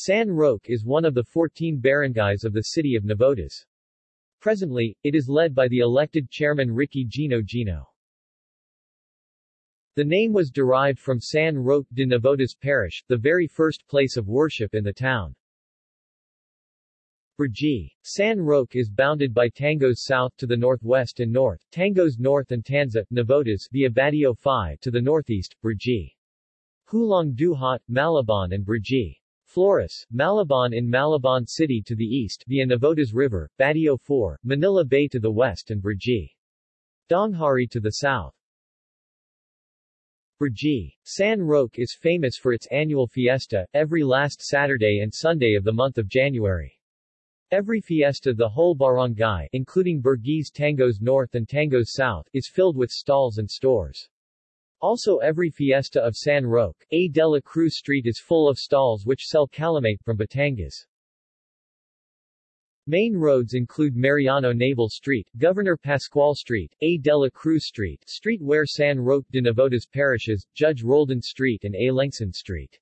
San Roque is one of the 14 barangays of the city of Navotas. Presently, it is led by the elected chairman Ricky Gino Gino. The name was derived from San Roque de Navotas Parish, the very first place of worship in the town. Brgy. San Roque is bounded by Tangos south to the northwest and north, Tangos north and Tanza, Navotas via Batio 5 to the northeast, Brgy. Hulong Duhat, Malabon and Brgy. Flores, Malabon in Malabon City to the east via Navotas River, Batio 4, Manila Bay to the west and Brgy. Daanghari to the south. Brgy. San Roque is famous for its annual fiesta, every last Saturday and Sunday of the month of January. Every fiesta the whole barangay, including Burgis Tangos North and Tangos South, is filled with stalls and stores. Also every fiesta of San Roque, A. de la Cruz Street is full of stalls which sell calamate from Batangas. Main roads include Mariano Naval Street, Governor Pascual Street, A. de la Cruz Street, street where San Roque de Navotas parishes, Judge Roldan Street and A. Lengson Street.